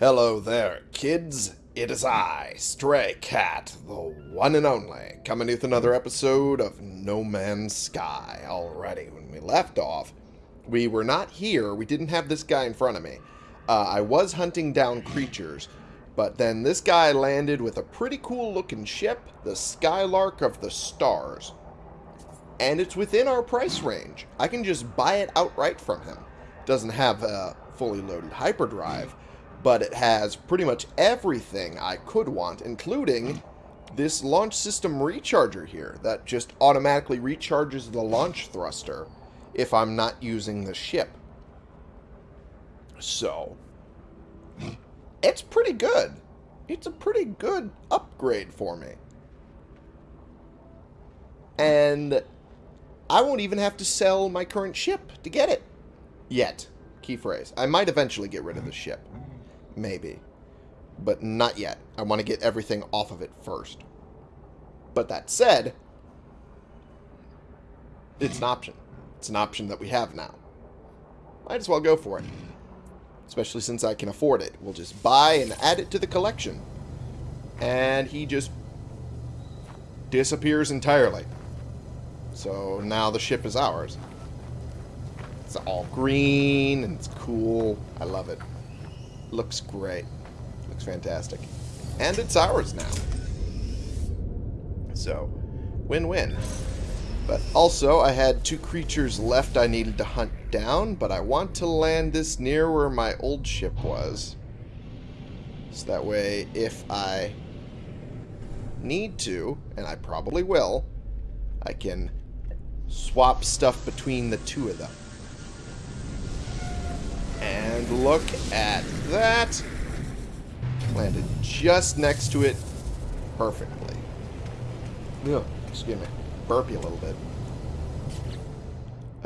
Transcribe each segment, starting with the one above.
Hello there, kids. It is I, Stray Cat, the one and only, coming with another episode of No Man's Sky. Already, when we left off, we were not here. We didn't have this guy in front of me. Uh, I was hunting down creatures, but then this guy landed with a pretty cool looking ship, the Skylark of the Stars. And it's within our price range. I can just buy it outright from him. Doesn't have a fully loaded hyperdrive, but it has pretty much everything I could want, including this launch system recharger here that just automatically recharges the launch thruster if I'm not using the ship. So, it's pretty good. It's a pretty good upgrade for me. And I won't even have to sell my current ship to get it. Yet. Key phrase. I might eventually get rid of the ship. Maybe. But not yet. I want to get everything off of it first. But that said, it's an option. It's an option that we have now. Might as well go for it. Especially since I can afford it. We'll just buy and add it to the collection. And he just disappears entirely. So now the ship is ours. It's all green and it's cool. I love it. Looks great. Looks fantastic. And it's ours now. So, win-win. But also, I had two creatures left I needed to hunt down, but I want to land this near where my old ship was. So that way, if I need to, and I probably will, I can swap stuff between the two of them. And look at that. Landed just next to it perfectly. Ugh, excuse me. Burpy a little bit.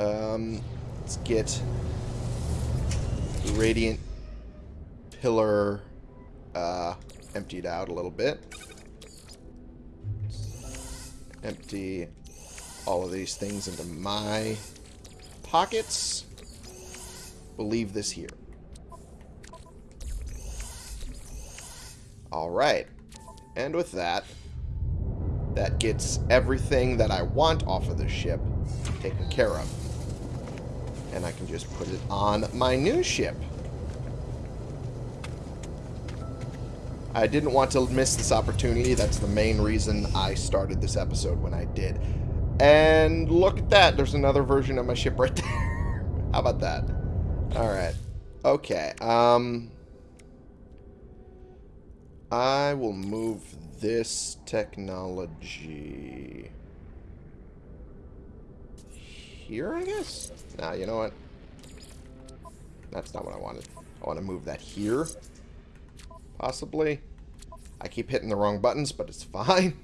Um, let's get the radiant pillar uh, emptied out a little bit. Empty all of these things into my pockets. We'll leave this here. Alright. And with that, that gets everything that I want off of the ship taken care of. And I can just put it on my new ship. I didn't want to miss this opportunity. That's the main reason I started this episode when I did. And look at that. There's another version of my ship right there. How about that? Alright. Okay. Um... I will move this technology here, I guess? Nah, you know what? That's not what I wanted. I want to move that here. Possibly. I keep hitting the wrong buttons, but it's fine.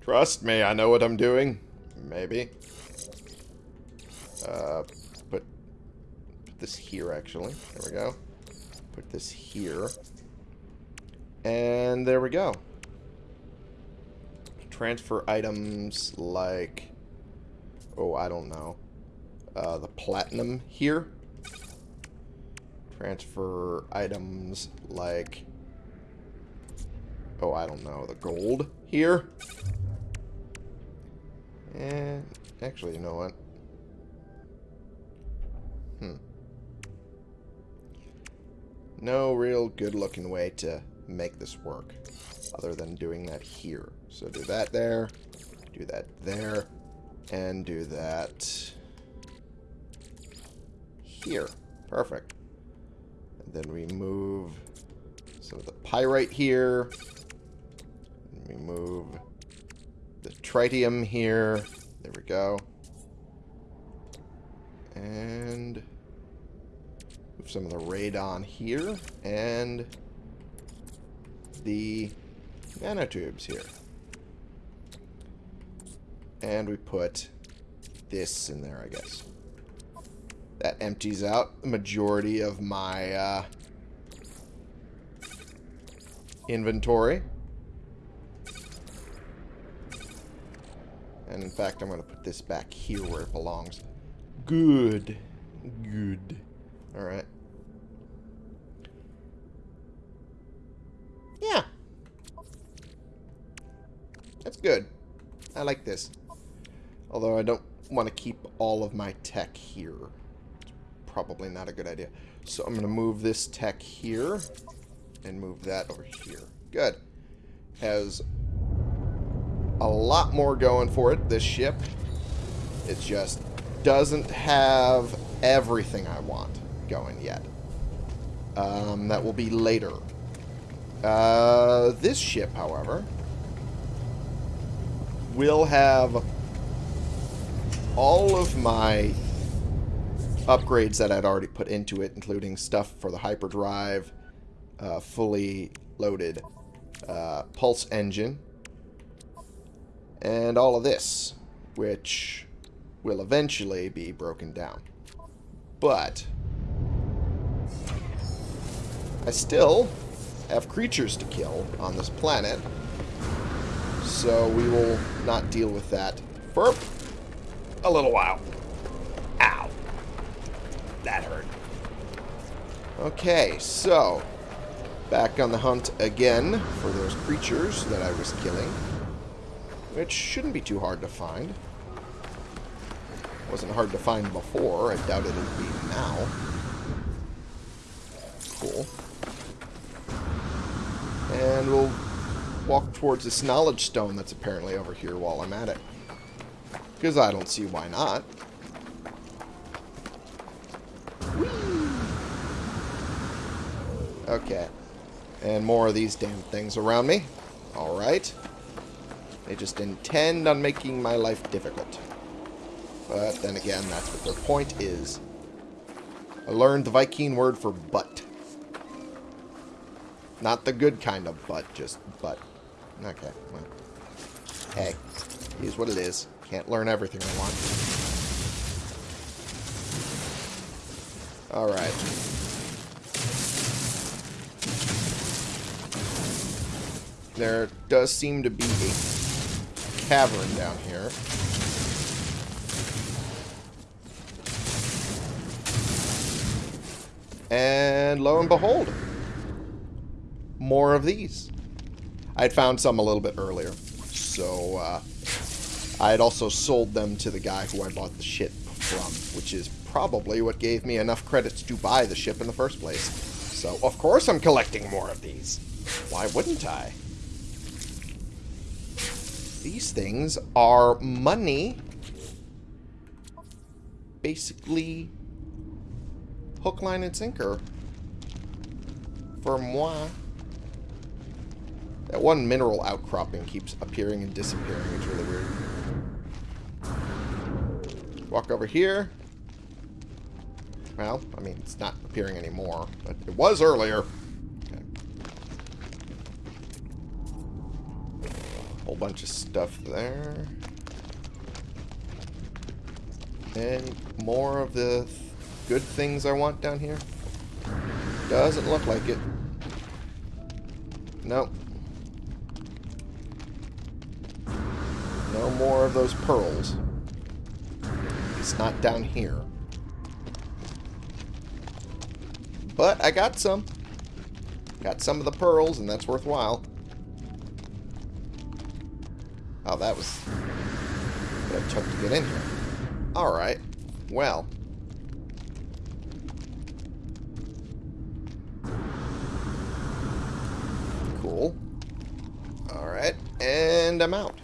Trust me, I know what I'm doing. Maybe. Uh, this here, actually. There we go. Put this here. And there we go. Transfer items like... Oh, I don't know. Uh, the platinum here. Transfer items like... Oh, I don't know. The gold here. And actually, you know what? Hmm. No real good looking way to make this work other than doing that here. So do that there, do that there, and do that here. Perfect. And then we move some of the pyrite here. We move the tritium here. There we go. And some of the radon here. And the nanotubes here. And we put this in there, I guess. That empties out the majority of my uh, inventory. And in fact, I'm going to put this back here where it belongs. Good. Good. Alright. That's good. I like this. Although I don't want to keep all of my tech here. It's probably not a good idea. So I'm going to move this tech here and move that over here. Good. Has a lot more going for it, this ship. It just doesn't have everything I want going yet. Um, that will be later. Uh, this ship, however, will have all of my upgrades that I'd already put into it, including stuff for the hyperdrive, uh, fully loaded uh, pulse engine, and all of this, which will eventually be broken down. But I still have creatures to kill on this planet, so we will not deal with that for a little while. Ow. That hurt. Okay, so back on the hunt again for those creatures that I was killing, which shouldn't be too hard to find. Wasn't hard to find before. I doubt it'll be now. Cool. And we'll walk towards this knowledge stone that's apparently over here while I'm at it. Because I don't see why not. Okay. And more of these damn things around me. Alright. They just intend on making my life difficult. But then again, that's what their point is. I learned the Viking word for butt. Not the good kind of butt, just butt. Okay, well. Hey, here's what it is. Can't learn everything I want. Alright. There does seem to be a cavern down here. And lo and behold, more of these. I had found some a little bit earlier, so uh, I had also sold them to the guy who I bought the ship from, which is probably what gave me enough credits to buy the ship in the first place. So, of course I'm collecting more of these. Why wouldn't I? These things are money. Basically, hook, line, and sinker. For moi. That one mineral outcropping keeps appearing and disappearing. It's really weird. Walk over here. Well, I mean, it's not appearing anymore, but it was earlier. Okay. Whole bunch of stuff there. And more of the th good things I want down here. Doesn't look like it. Nope. More of those pearls. It's not down here. But I got some. Got some of the pearls, and that's worthwhile. Oh, that was what it took to get in here. Alright. Well. Cool. Alright. And I'm out.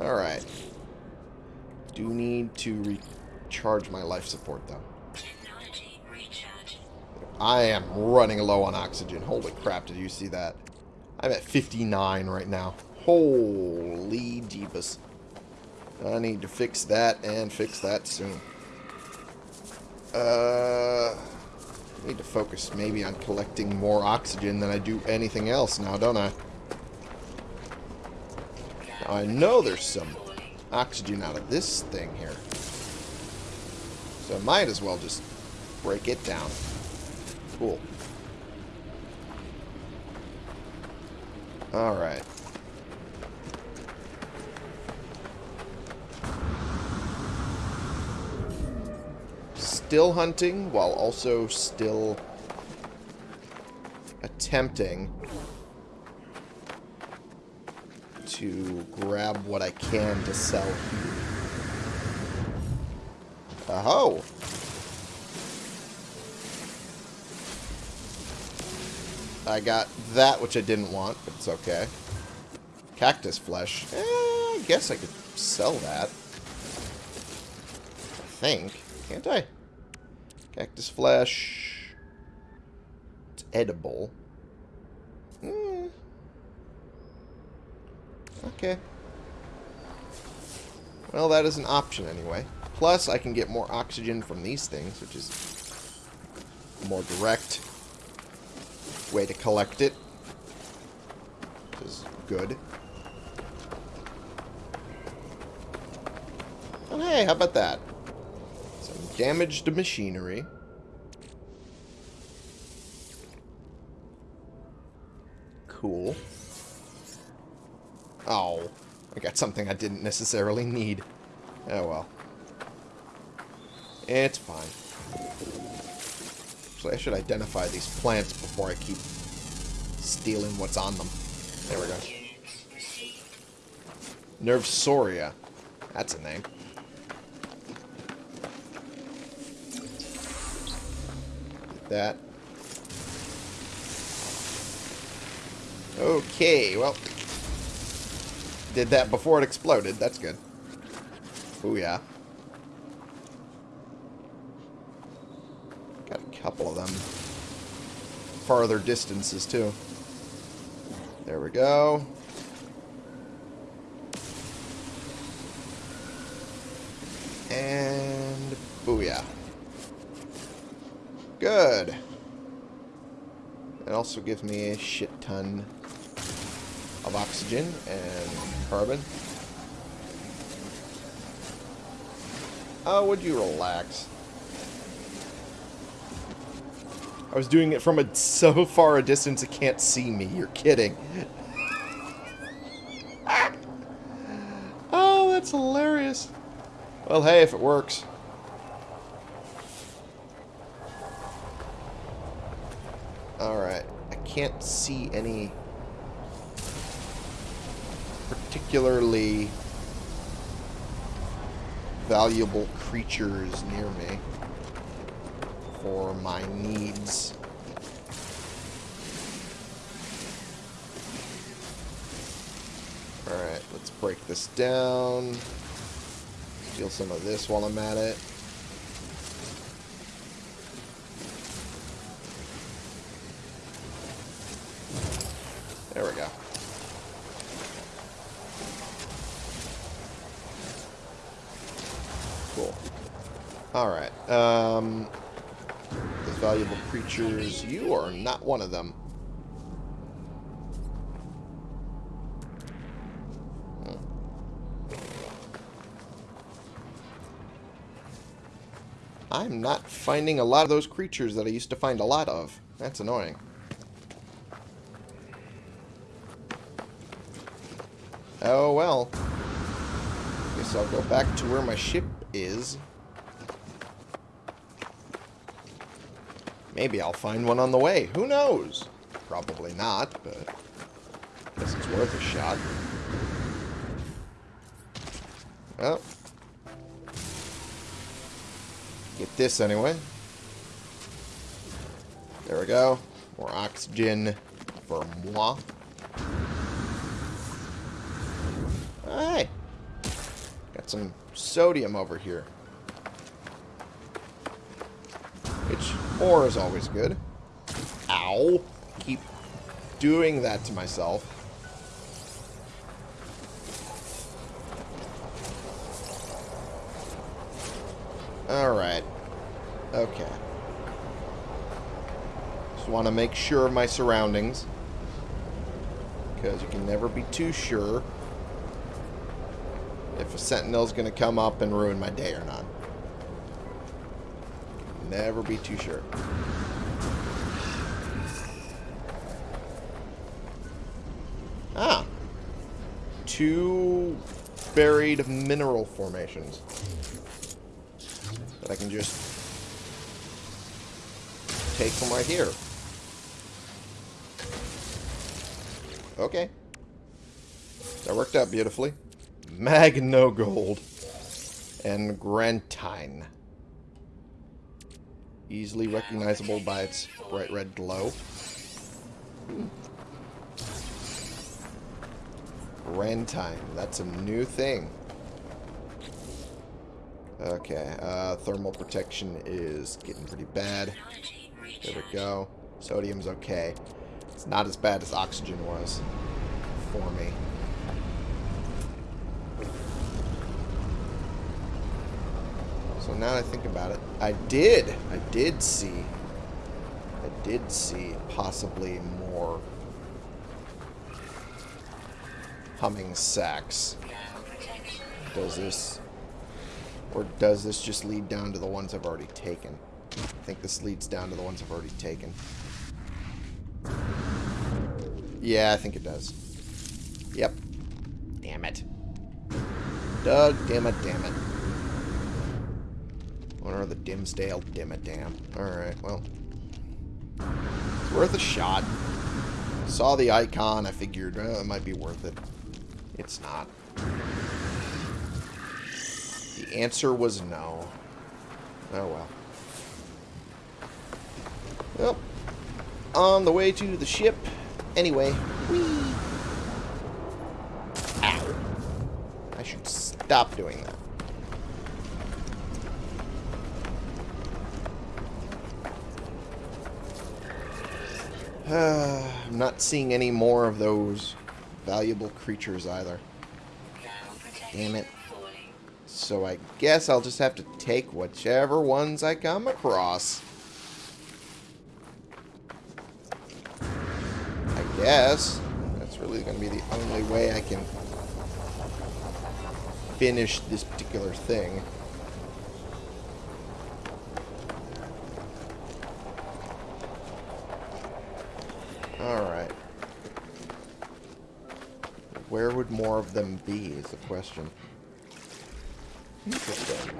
Alright. Do need to my life support, though. I am running low on oxygen. Holy crap, did you see that? I'm at 59 right now. Holy jeebus. I need to fix that and fix that soon. Uh, I need to focus maybe on collecting more oxygen than I do anything else now, don't I? Now, I know there's some oxygen out of this thing here. So I might as well just break it down. Cool. Alright. Still hunting while also still attempting to grab what I can to sell here. Oh! I got that, which I didn't want, but it's okay. Cactus flesh. Eh, I guess I could sell that. I think. Can't I? Cactus flesh. It's edible. Hmm. Okay. Well, that is an option anyway. Plus, I can get more oxygen from these things, which is a more direct way to collect it. Which is good. And hey, how about that? Some damaged machinery. Cool. Oh, I got something I didn't necessarily need. Oh well. Eh, it's fine. Actually, I should identify these plants before I keep stealing what's on them. There we go. Nervsoria. That's a name. That. Okay, well. Did that before it exploded. That's good. Oh yeah. Got a couple of them. Farther distances, too. There we go. And booyah. Good. It also gives me a shit ton of oxygen and carbon. Oh, would you relax? I was doing it from a so far a distance it can't see me. You're kidding. oh, that's hilarious. Well, hey, if it works. Alright. I can't see any particularly valuable creatures near me for my needs. Alright, let's break this down. Steal some of this while I'm at it. There we go. Cool. Alright. Um, those valuable creatures. You are not one of them. Hmm. I'm not finding a lot of those creatures that I used to find a lot of. That's annoying. Oh well. Guess I'll go back to where my ship is. Maybe I'll find one on the way. Who knows? Probably not, but I guess it's worth a shot. Well, get this anyway. There we go. More oxygen for moi. Hey! Got some sodium over here. Ore is always good. Ow! Keep doing that to myself. Alright. Okay. Just want to make sure of my surroundings. Because you can never be too sure if a sentinel's going to come up and ruin my day or not. Never be too sure. Ah. Two buried mineral formations. That I can just take from right here. Okay. That worked out beautifully. Magno Gold. And Grantine. Easily recognizable by its bright red glow. Grantine. That's a new thing. Okay, uh, thermal protection is getting pretty bad. There we go. Sodium's okay. It's not as bad as oxygen was for me. Now I think about it, I did, I did see, I did see possibly more humming sacs. Does this, or does this just lead down to the ones I've already taken? I think this leads down to the ones I've already taken. Yeah, I think it does. Yep. Damn it. Doug, damn it, damn it. What are the Dimsdale Dim it damn. Alright, well. It's worth a shot. Saw the icon, I figured oh, it might be worth it. It's not. The answer was no. Oh well. Well, on the way to the ship. Anyway, whee. Ow. I should stop doing that. I'm not seeing any more of those valuable creatures either. Damn it. So I guess I'll just have to take whichever ones I come across. I guess. That's really going to be the only way I can finish this particular thing. Alright. Where would more of them be is the question. Interesting.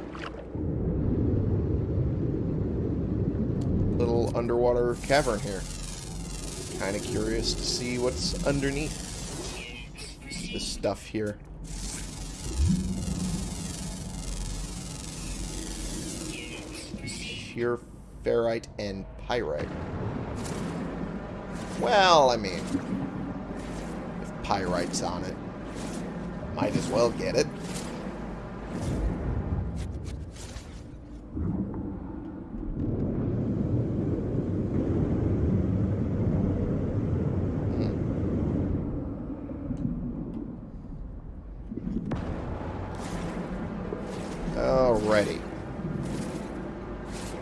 Little underwater cavern here. Kind of curious to see what's underneath this stuff here. Sheer ferrite and pyrite. Well, I mean, if pyrite's on it, might as well get it. Hmm. Alrighty.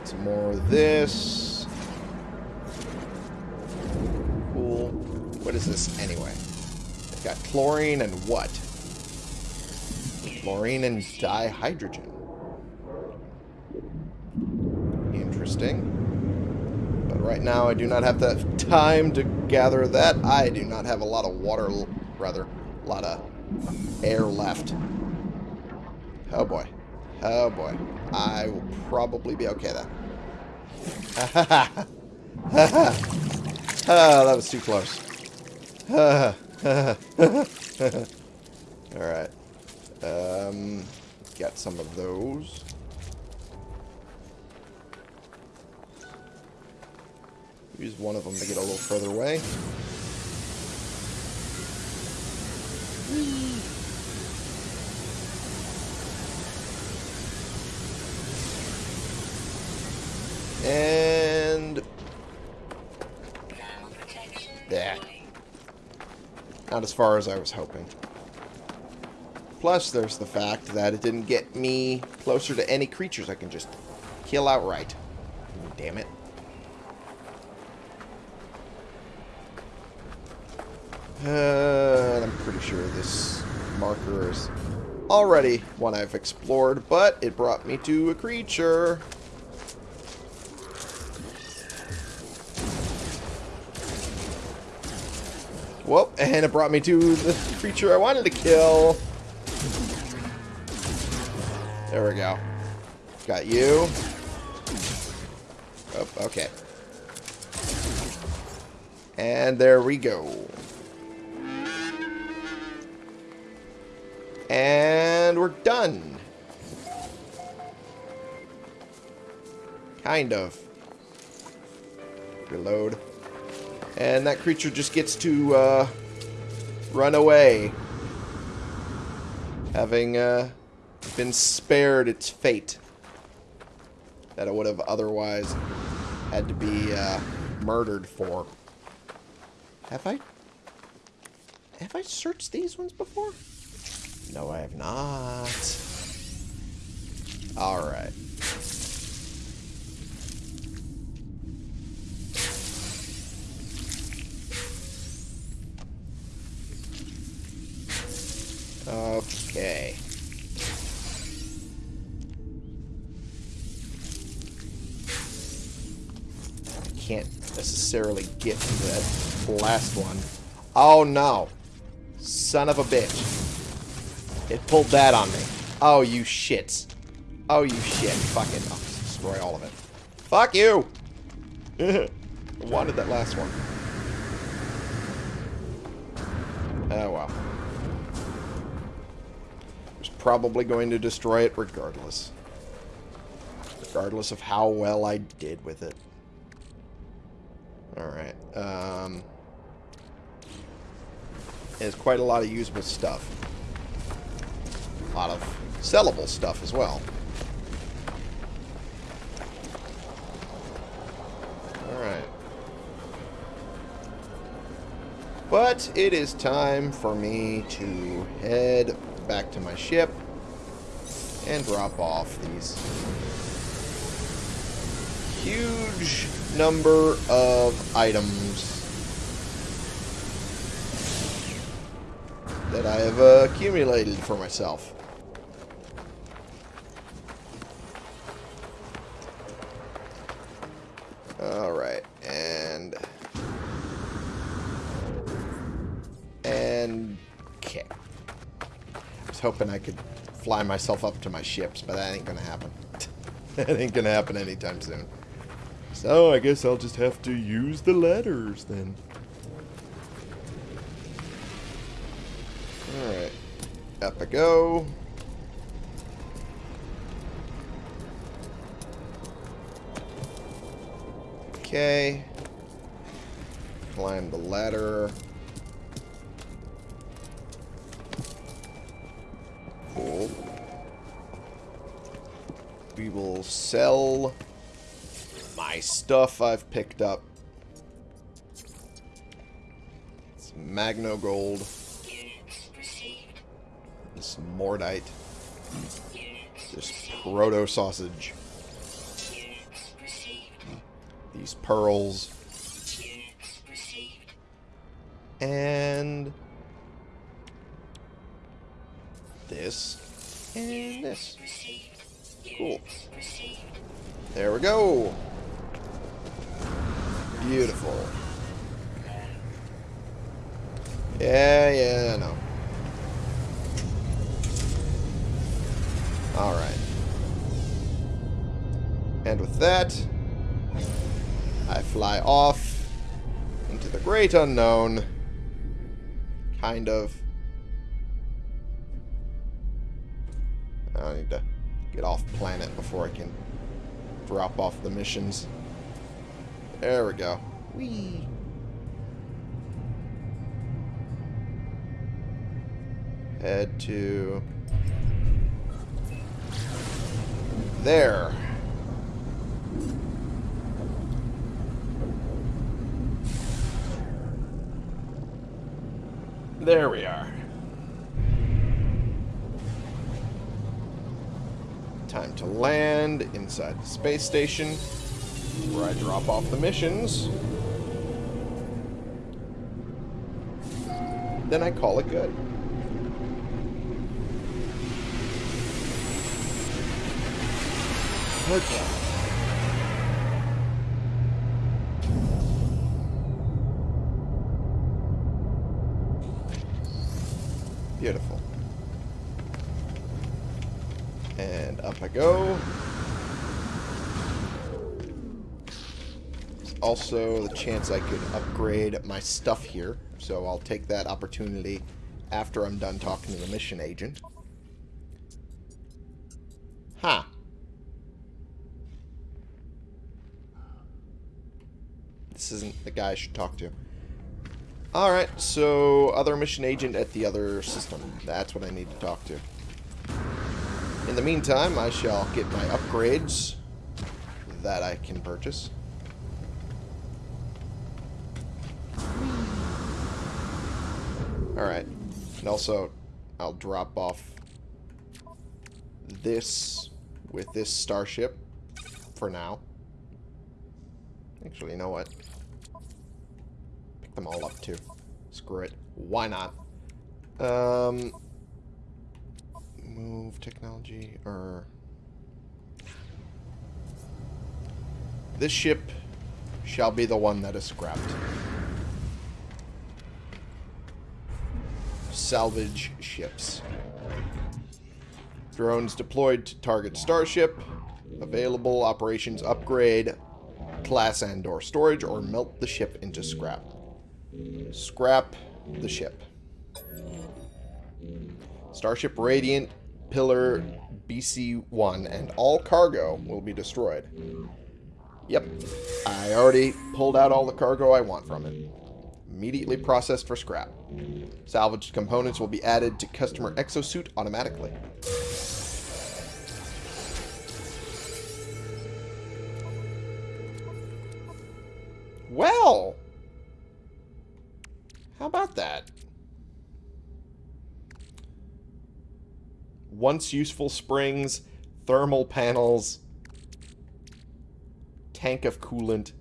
Some more of this. Cool. What is this anyway? It's got chlorine and what? Chlorine and dihydrogen. Interesting. But right now I do not have the time to gather that. I do not have a lot of water, rather, a lot of air left. Oh boy. Oh boy. I will probably be okay then. Ha ha ha. Ha ha. Oh, that was too close. Ha ha. Alright. Um, got some of those. Use one of them to get a little further away. And... Yeah. Not as far as I was hoping. Plus, there's the fact that it didn't get me closer to any creatures I can just kill outright. Damn it. Uh, I'm pretty sure this marker is already one I've explored, but it brought me to a creature. Whoop, and it brought me to the creature I wanted to kill. There we go. Got you. Oh, okay. And there we go. And we're done. Kind of. Reload. And that creature just gets to uh, run away. Having uh, been spared its fate. That it would have otherwise had to be uh, murdered for. Have I... Have I searched these ones before? No, I have not. Alright. Okay. Can't necessarily get to that last one. Oh no. Son of a bitch. It pulled that on me. Oh, you shit. Oh, you shit. Fucking. I'll destroy all of it. Fuck you! I wanted that last one. Oh, well. I was probably going to destroy it regardless. Regardless of how well I did with it. Alright. Um... Quite a lot of usable stuff. A lot of sellable stuff as well. Alright. But it is time for me to head back to my ship and drop off these huge number of items that I have uh, accumulated for myself. Alright, and... And... Okay. I was hoping I could fly myself up to my ships, but that ain't gonna happen. that ain't gonna happen anytime soon. So, I guess I'll just have to use the ladders, then. Alright. Up I go. Okay. Climb the ladder. Cool. We will sell my stuff I've picked up. It's Magno Gold. This Mordite. This Proto Sausage. These pearls. And this. And this. Cool. There we go. Beautiful. Yeah, yeah, I know. Alright. And with that, I fly off into the great unknown. Kind of. I need to get off planet before I can drop off the missions. There we go. Whee! Head to... There. There we are. Time to land inside the space station where I drop off the missions. Then I call it good. Okay. Beautiful. And up I go. Also the chance I could upgrade my stuff here, so I'll take that opportunity after I'm done talking to the mission agent. Huh. This isn't the guy I should talk to. Alright, so other mission agent at the other system. That's what I need to talk to. In the meantime, I shall get my upgrades that I can purchase. Alright. And also, I'll drop off this with this starship for now. Actually, you know what? Pick them all up, too. Screw it. Why not? Um, move technology, or... This ship shall be the one that is scrapped. Salvage ships. Drones deployed to target starship. Available operations upgrade class and or storage or melt the ship into scrap. Scrap the ship. Starship Radiant Pillar BC-1 and all cargo will be destroyed. Yep, I already pulled out all the cargo I want from it. Immediately processed for scrap. Salvaged components will be added to customer exosuit automatically. Well, how about that? Once useful springs, thermal panels, tank of coolant,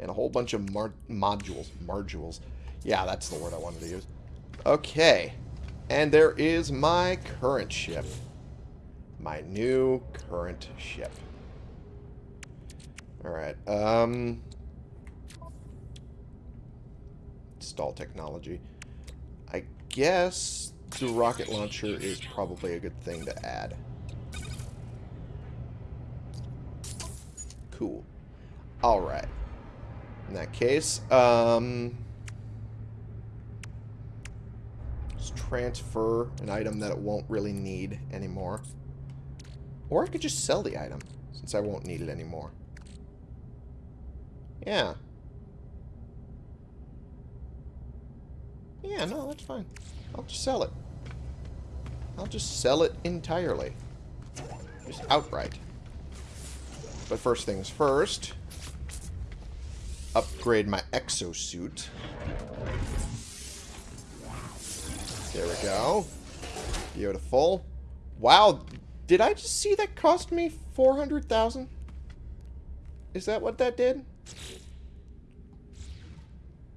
and a whole bunch of modules. Margules. Yeah, that's the word I wanted to use. Okay. And there is my current ship. My new current ship. Alright, um... Install technology. I guess the rocket launcher is probably a good thing to add. Cool. Alright. In that case, um... Let's transfer an item that it won't really need anymore. Or I could just sell the item, since I won't need it anymore. Yeah. Yeah, no, that's fine. I'll just sell it. I'll just sell it entirely. Just outright. But first things first, upgrade my exosuit. There we go. Beautiful. Wow, did I just see that cost me 400,000? Is that what that did?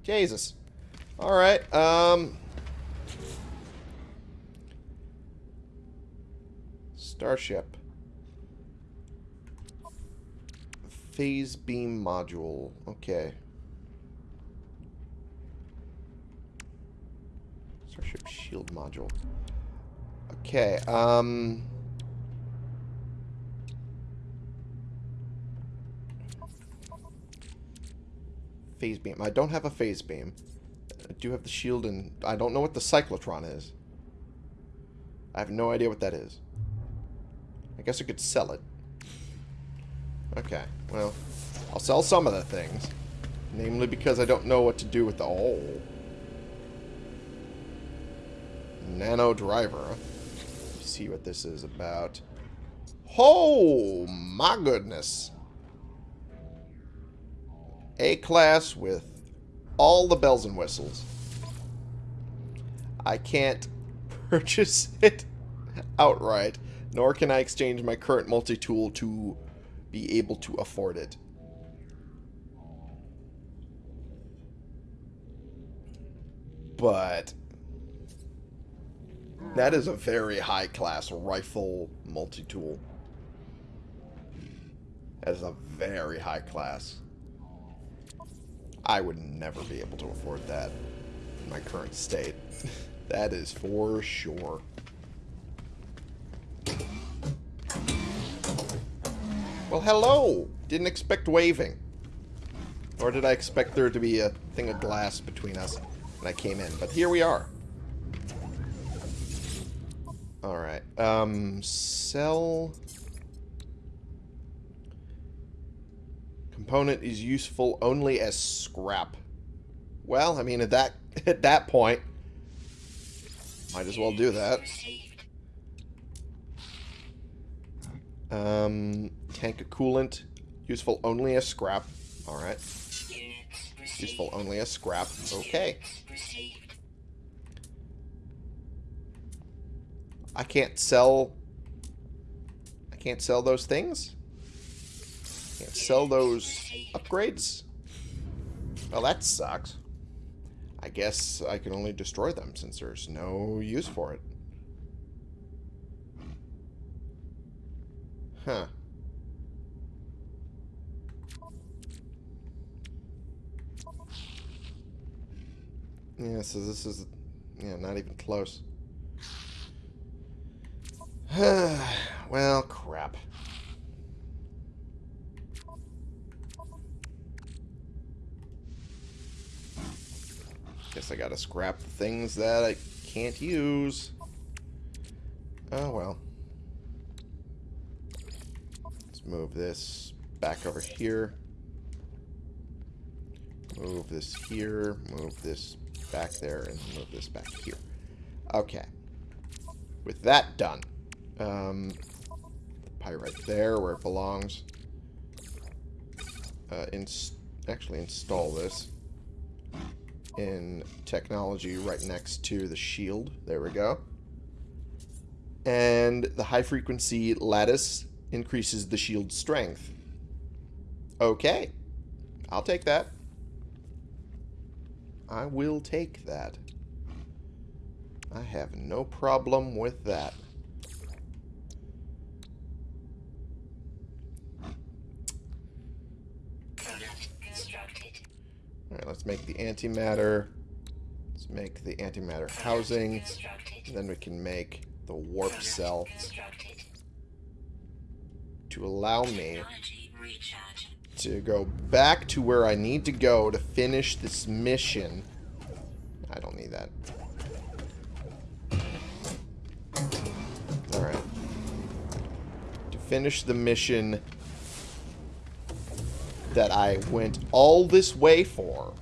Jesus. Alright, um... Starship. Phase beam module. Okay. Starship shield module. Okay, um... Phase beam. I don't have a phase beam. I do have the shield and I don't know what the cyclotron is. I have no idea what that is. I guess I could sell it. Okay, well, I'll sell some of the things. Namely because I don't know what to do with the... Oh. Nano driver. see what this is about. Oh, my goodness. A-class with all the bells and whistles. I can't purchase it outright, nor can I exchange my current multi-tool to be able to afford it. But that is a very high class rifle multi-tool. That is a very high class. I would never be able to afford that in my current state. that is for sure. Well, hello! Didn't expect waving. Nor did I expect there to be a thing of glass between us when I came in. But here we are. Alright. Um, sell... Component is useful only as scrap. Well, I mean, at that at that point, might as well do that. Um, tank coolant, useful only as scrap. Alright. Useful only as scrap. Okay. I can't sell... I can't sell those things? Can't sell those upgrades? Well, that sucks. I guess I can only destroy them since there's no use for it. Huh. Yeah, so this is, yeah, not even close. well, crap. Guess I gotta scrap the things that I can't use. Oh, well. Let's move this back over here. Move this here. Move this back there. And move this back here. Okay. With that done. Um, pyrite there where it belongs. Uh, actually install this in technology right next to the shield. There we go. And the high frequency lattice increases the shield strength. Okay. I'll take that. I will take that. I have no problem with that. Alright, let's make the antimatter. Let's make the antimatter housing. And then we can make the warp cell to allow me to go back to where I need to go to finish this mission. I don't need that. Alright. To finish the mission that I went all this way for.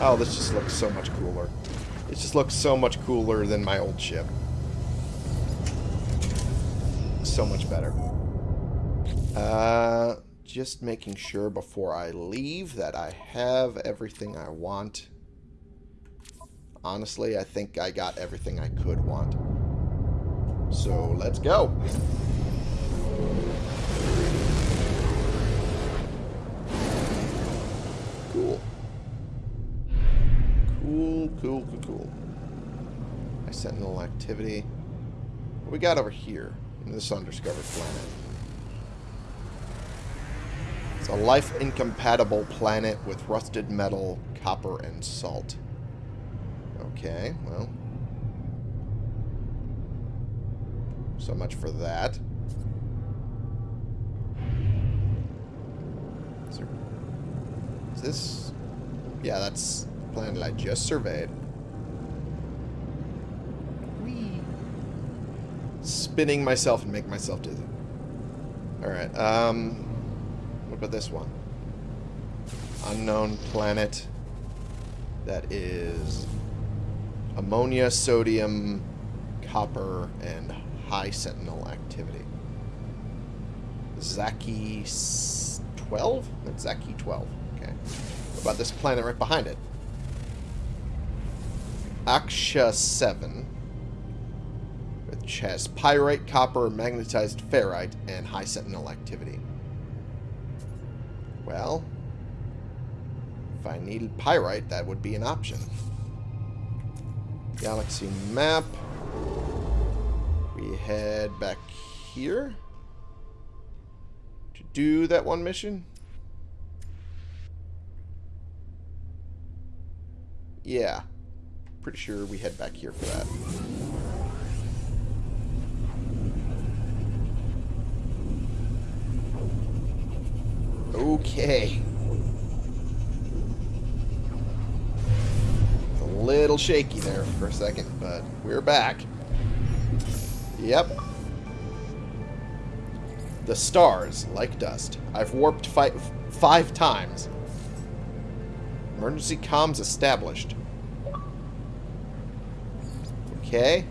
Oh, this just looks so much cooler. It just looks so much cooler than my old ship. So much better. Uh, just making sure before I leave that I have everything I want. Honestly, I think I got everything I could want. So, let's go. Cool. Cool, cool, cool, cool. My sentinel activity. What we got over here in this undiscovered planet? It's a life-incompatible planet with rusted metal, copper, and salt. Okay, well. So much for that. Is this... Yeah, that's the planet I just surveyed. Whee! Spinning myself and making myself dizzy. Alright, um... What about this one? Unknown planet. That is... Ammonia, sodium, copper, and high sentinel activity. Zaki 12? That's Zaki 12. Okay. What about this planet right behind it? Aksha 7. Which has pyrite, copper, magnetized ferrite, and high sentinel activity. Well, if I needed pyrite, that would be an option. Galaxy map. We head back here to do that one mission. Yeah. Pretty sure we head back here for that. Okay. A little shaky there for a second, but we're back. Yep. The stars, like dust. I've warped fi five times. Emergency comms established. Okay.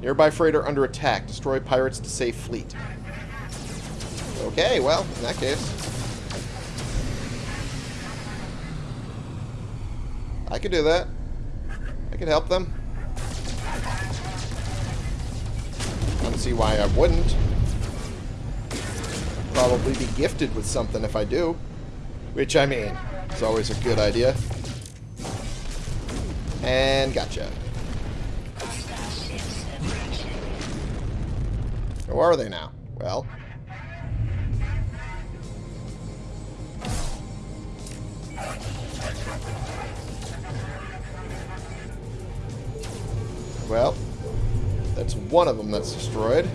Nearby freighter under attack. Destroy pirates to save fleet. Okay, well, in that case. I could do that. I could help them. I don't see why I wouldn't. Probably be gifted with something if I do. Which, I mean, is always a good idea. And gotcha. Where are they now? Well, one of them that's destroyed.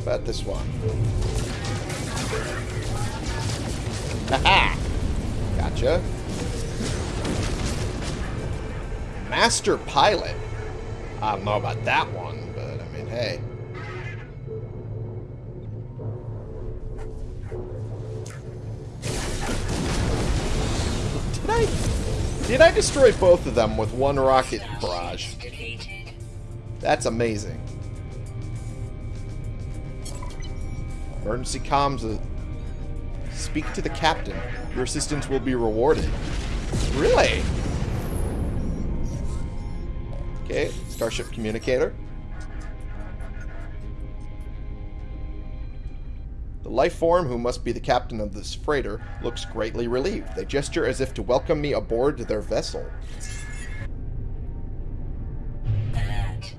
About this one. Haha! Gotcha. Master Pilot. I don't know about that one, Did I destroy both of them with one rocket barrage? That's amazing. Emergency comms. Uh, speak to the captain. Your assistance will be rewarded. Really? Okay, Starship Communicator. The life form, who must be the captain of this freighter, looks greatly relieved. They gesture as if to welcome me aboard their vessel. Alert.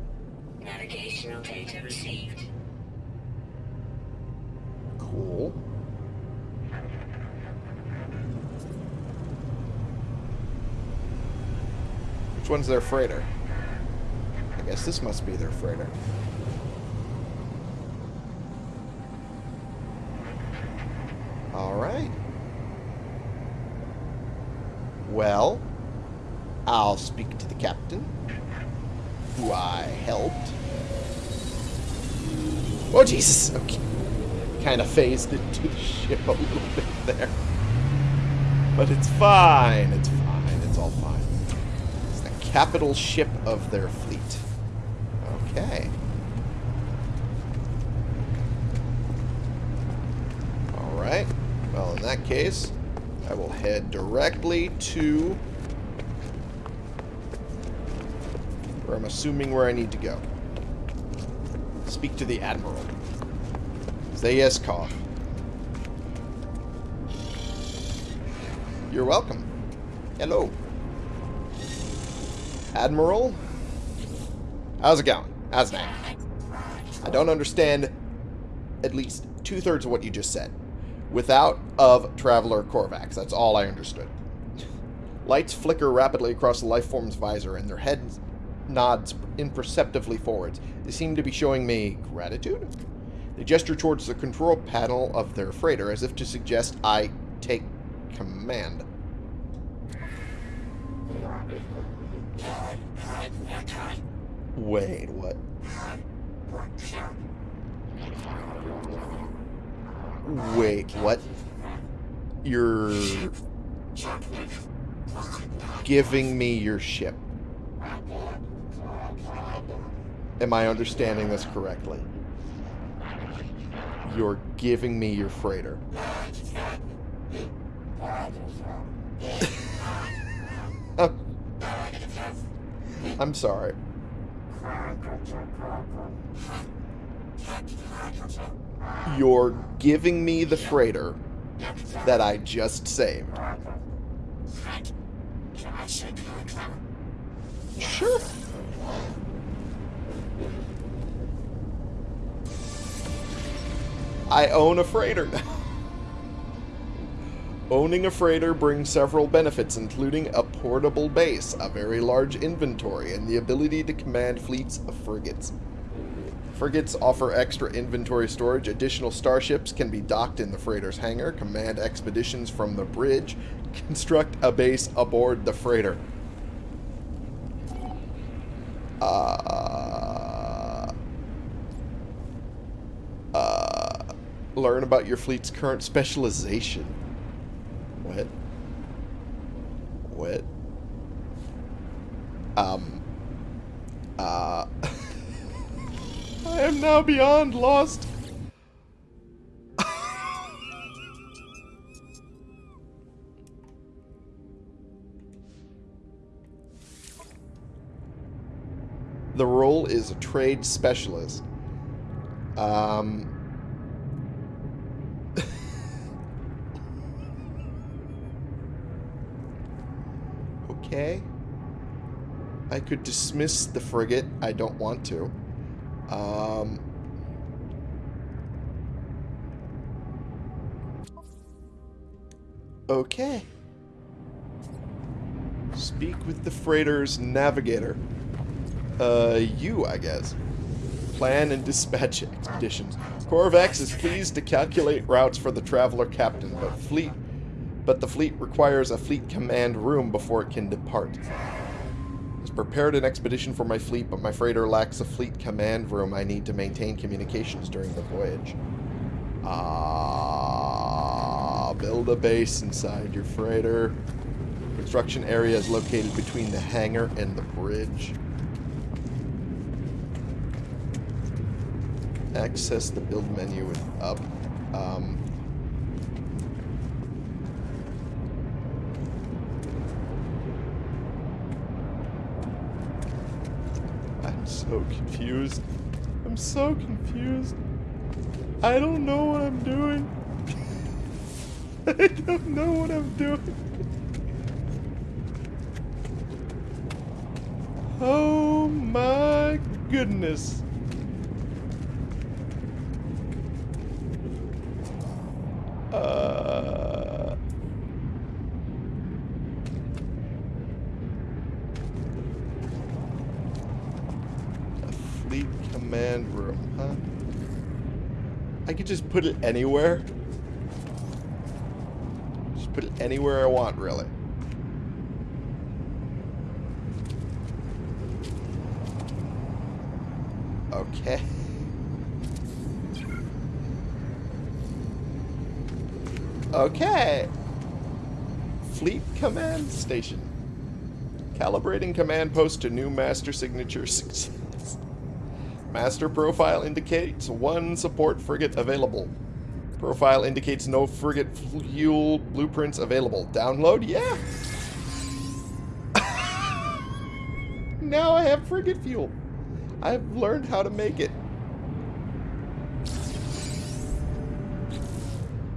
Navigational data received. Cool. Which one's their freighter? I guess this must be their freighter. Alright. Well, I'll speak to the captain, who I helped. Oh, Jesus! Okay. Kind of phased into the ship a little bit there. But it's fine. It's fine. It's all fine. It's the capital ship of their fleet. Okay. Alright. Well, in case, I will head directly to where I'm assuming where I need to go. Speak to the Admiral. Zayaskov. You're welcome. Hello. Admiral? How's it going? How's that? I don't understand at least two-thirds of what you just said. Without of Traveler Korvax. That's all I understood. Lights flicker rapidly across the lifeform's visor, and their head nods imperceptibly forwards. They seem to be showing me gratitude? They gesture towards the control panel of their freighter as if to suggest I take command. Wait, what? Wait, what? You're giving me your ship. Am I understanding this correctly? You're giving me your freighter. I'm sorry. You're giving me the freighter that I just saved. Sure. I own a freighter now. Owning a freighter brings several benefits, including a portable base, a very large inventory, and the ability to command fleets of frigates. Frigates offer extra inventory storage. Additional starships can be docked in the freighter's hangar. Command expeditions from the bridge. Construct a base aboard the freighter. Uh, uh, learn about your fleet's current specialization. What? What? Um. Uh. I am now beyond lost. the role is a trade specialist. Um. okay. I could dismiss the frigate. I don't want to. Um, okay. Speak with the freighter's navigator. Uh, you, I guess. Plan and dispatch expeditions. Korvax is pleased to calculate routes for the traveler captain, but fleet, but the fleet requires a fleet command room before it can depart prepared an expedition for my fleet, but my freighter lacks a fleet command room I need to maintain communications during the voyage. Ah, uh, build a base inside your freighter. Construction area is located between the hangar and the bridge. Access the build menu with up. Um, so confused. I'm so confused. I don't know what I'm doing. I don't know what I'm doing. Oh my goodness. Could just put it anywhere. Just put it anywhere I want, really. Okay. Okay. Fleet Command Station. Calibrating command post to new master signature Master profile indicates one support frigate available. Profile indicates no frigate fuel blueprints available. Download? Yeah. now I have frigate fuel. I've learned how to make it.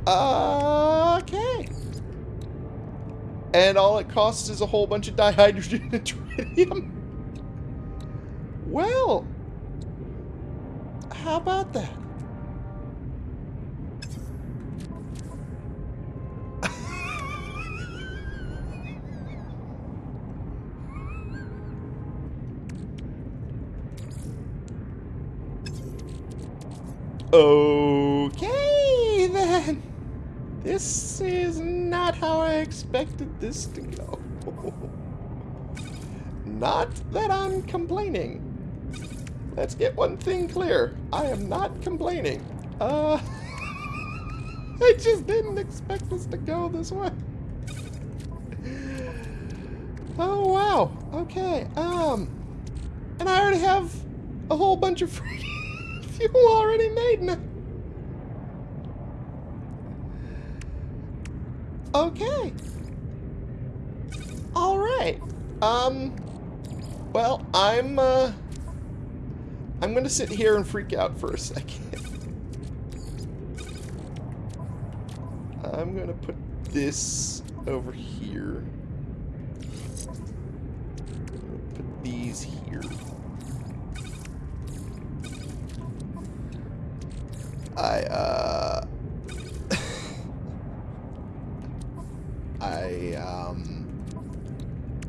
Okay. And all it costs is a whole bunch of dihydrogen and tritium. Well, how about that? okay, then. This is not how I expected this to go. not that I'm complaining. Let's get one thing clear. I am not complaining. Uh, I just didn't expect this to go this way. Oh, wow. Okay, um, and I already have a whole bunch of fuel already made now. Okay. All right. Um, well, I'm, uh, I'm to sit here and freak out for a second. I'm to put this over here. Put these here. I, uh... I, um...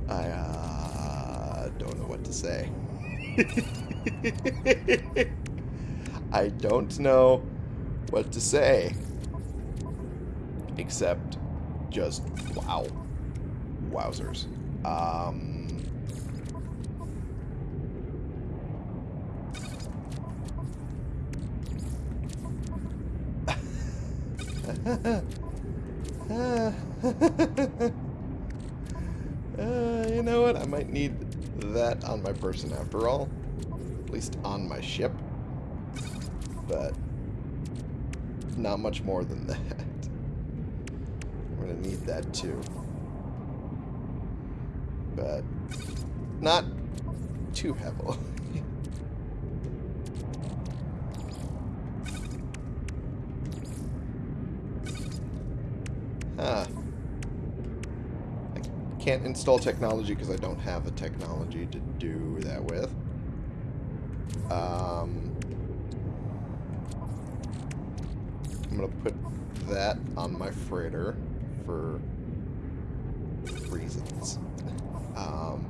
I, uh... don't know what to say. I don't know what to say. Except just wow. Wowzers. Um uh, you know what? I might need that on my person after all. At least on my ship. But not much more than that. I'm going to need that too. But not too heavily. huh. I can't install technology because I don't have the technology to do that with. Um, I'm going to put that on my freighter for reasons. Um,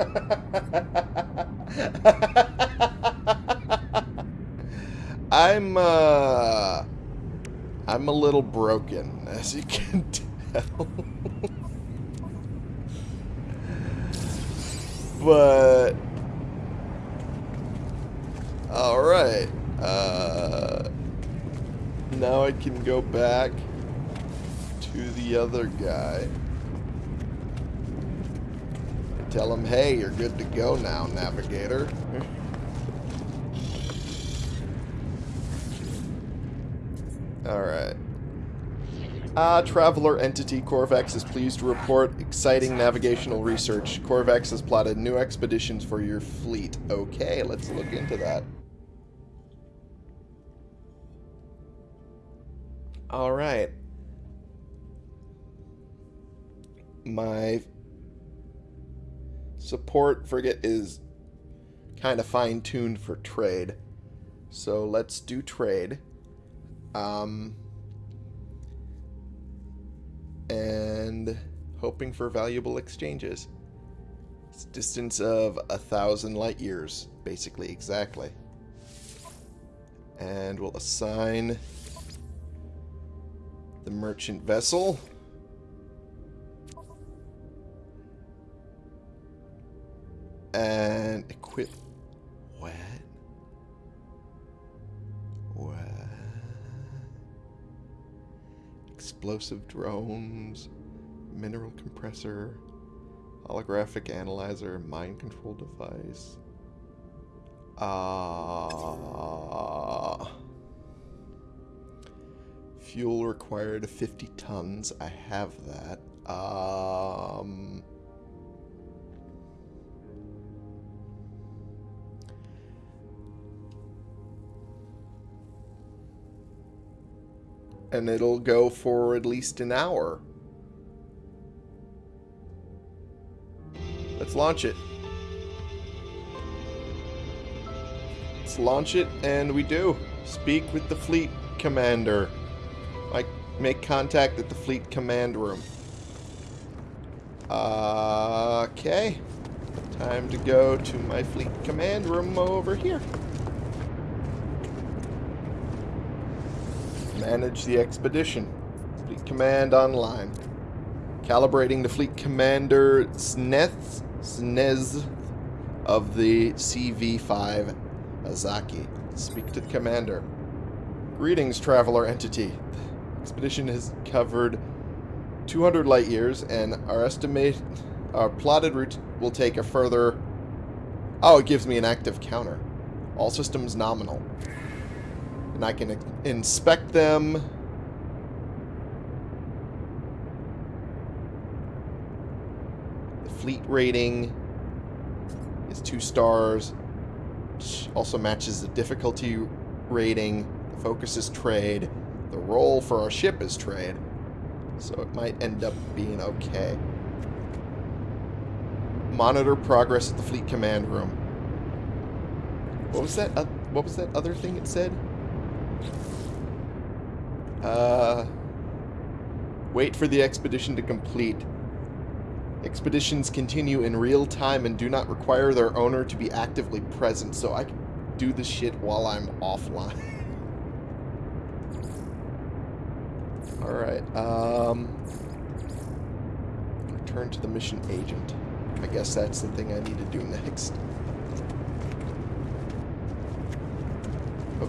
I'm, uh... I'm a little broken, as you can tell. but... Alright. Uh, now I can go back to the other guy. Tell him, hey, you're good to go now, Navigator. Alright. Ah, Traveler Entity Korvax is pleased to report exciting navigational research. Korvax has plotted new expeditions for your fleet. Okay, let's look into that. Alright. My support frigate is kind of fine-tuned for trade. So let's do trade. Um, and hoping for valuable exchanges. It's distance of a thousand light years, basically, exactly. And we'll assign the merchant vessel. And equip... What? What? Explosive drones, mineral compressor, holographic analyzer, mind control device. Ah... Uh, Fuel required 50 tons. I have that. Um... And it'll go for at least an hour. Let's launch it. Let's launch it, and we do. Speak with the fleet commander. I make contact at the fleet command room. Uh, okay. Time to go to my fleet command room over here. Manage the expedition. Fleet command online. Calibrating the fleet commander Sneth Snez of the CV-5 Azaki. Speak to the commander. Greetings, traveler entity expedition has covered 200 light years, and our estimate, our plotted route will take a further... Oh, it gives me an active counter. All systems nominal. And I can inspect them. The fleet rating is two stars. Which also matches the difficulty rating. The focus is trade. The role for our ship is trade, so it might end up being okay. Monitor progress at the fleet command room. What was that? Uh, what was that other thing it said? Uh, wait for the expedition to complete. Expeditions continue in real time and do not require their owner to be actively present, so I can do the shit while I'm offline. Alright, um... Return to the mission agent. I guess that's the thing I need to do next.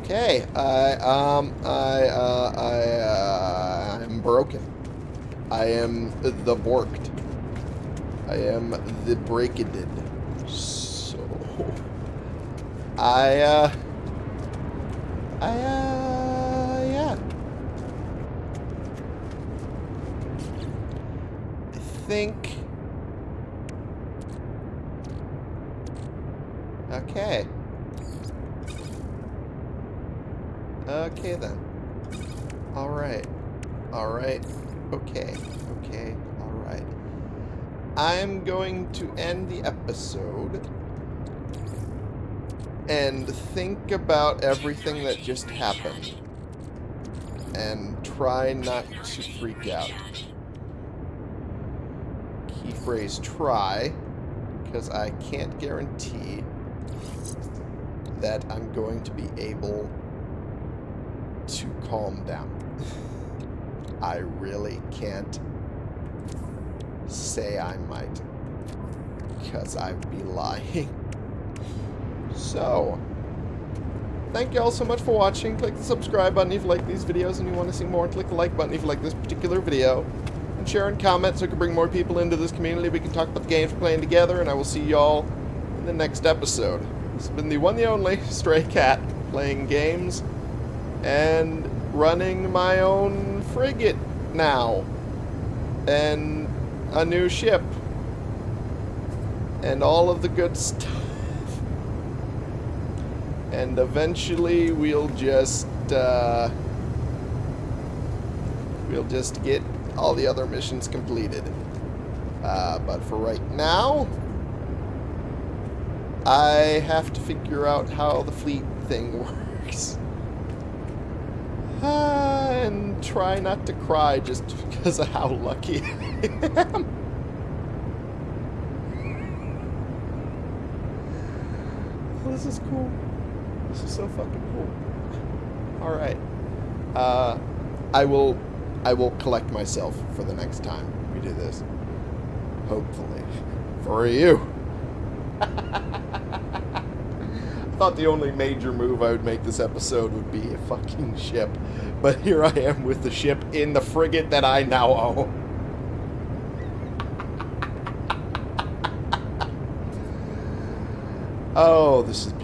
Okay, I, um, I, uh, I, uh, I'm broken. I am the borked. I am the breakaded. So, I, uh, I, uh, yeah. I think... Okay. Okay then. Alright. Alright. Okay. Okay. Alright. I'm going to end the episode and think about everything that just happened and try not to freak out. Key phrase try because I can't guarantee that I'm going to be able to calm down. I really can't say I might because I'd be lying. So, thank you all so much for watching. Click the subscribe button if you like these videos and you want to see more. Click the like button if you like this particular video. And share and comment so we can bring more people into this community. We can talk about the games we're playing together. And I will see y'all in the next episode. This has been the one the only Stray Cat playing games and running my own frigate now. And a new ship. And all of the good stuff. And eventually we'll just, uh, we'll just get all the other missions completed. Uh, but for right now, I have to figure out how the fleet thing works. Uh, and try not to cry just because of how lucky I am. This is cool. This is so fucking cool. Alright. Uh, I will, I will collect myself for the next time we do this. Hopefully. For you. I thought the only major move I would make this episode would be a fucking ship. But here I am with the ship in the frigate that I now own. Oh, this is.